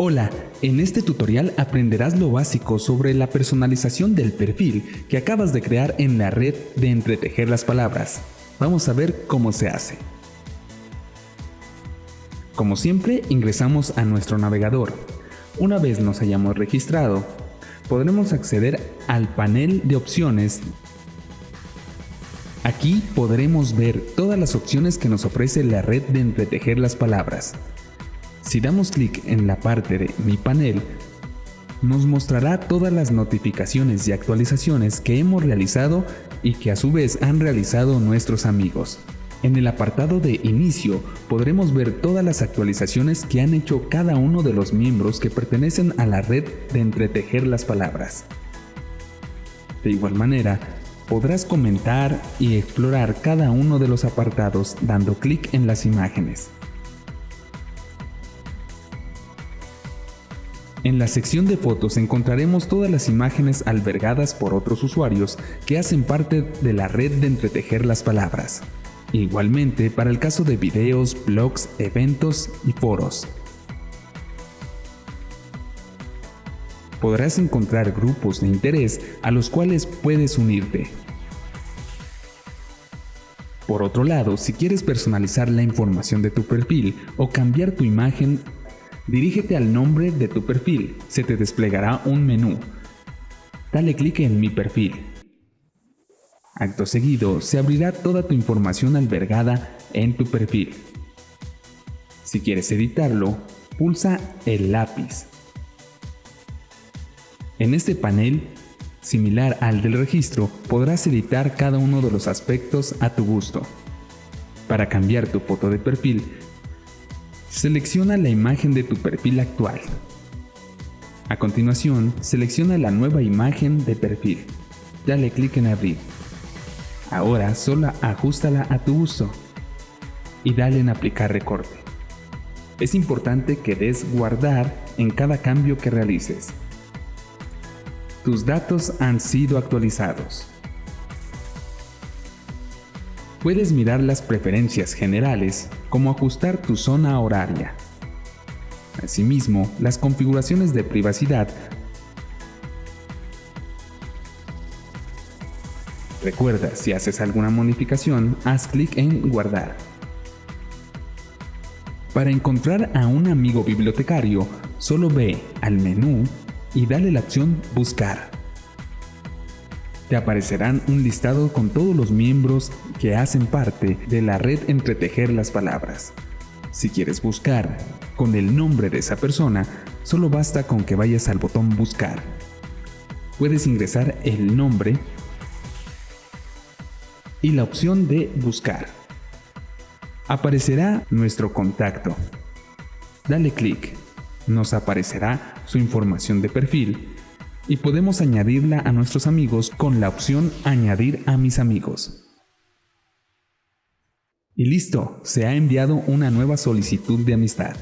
Hola, en este tutorial aprenderás lo básico sobre la personalización del perfil que acabas de crear en la red de entretejer las palabras. Vamos a ver cómo se hace. Como siempre, ingresamos a nuestro navegador. Una vez nos hayamos registrado, podremos acceder al panel de opciones. Aquí podremos ver todas las opciones que nos ofrece la red de entretejer las palabras. Si damos clic en la parte de Mi panel, nos mostrará todas las notificaciones y actualizaciones que hemos realizado y que a su vez han realizado nuestros amigos. En el apartado de Inicio podremos ver todas las actualizaciones que han hecho cada uno de los miembros que pertenecen a la red de entretejer las palabras. De igual manera, podrás comentar y explorar cada uno de los apartados dando clic en las imágenes. En la sección de fotos encontraremos todas las imágenes albergadas por otros usuarios que hacen parte de la red de entretejer las palabras. Igualmente para el caso de videos, blogs, eventos y foros. Podrás encontrar grupos de interés a los cuales puedes unirte. Por otro lado, si quieres personalizar la información de tu perfil o cambiar tu imagen, dirígete al nombre de tu perfil, se te desplegará un menú. Dale clic en Mi perfil Acto seguido, se abrirá toda tu información albergada en tu perfil. Si quieres editarlo, pulsa el lápiz. En este panel, similar al del registro, podrás editar cada uno de los aspectos a tu gusto. Para cambiar tu foto de perfil, selecciona la imagen de tu perfil actual. A continuación, selecciona la nueva imagen de perfil. Dale clic en Abrir. Ahora solo ajustala a tu uso y dale en aplicar recorte. Es importante que des guardar en cada cambio que realices. Tus datos han sido actualizados. Puedes mirar las preferencias generales como ajustar tu zona horaria. Asimismo, las configuraciones de privacidad Recuerda, si haces alguna modificación, haz clic en Guardar. Para encontrar a un amigo bibliotecario, solo ve al menú y dale la opción Buscar. Te aparecerán un listado con todos los miembros que hacen parte de la red Entretejer las Palabras. Si quieres buscar con el nombre de esa persona, solo basta con que vayas al botón Buscar. Puedes ingresar el nombre y la opción de Buscar. Aparecerá nuestro contacto. Dale clic. Nos aparecerá su información de perfil y podemos añadirla a nuestros amigos con la opción Añadir a mis amigos. Y listo, se ha enviado una nueva solicitud de amistad.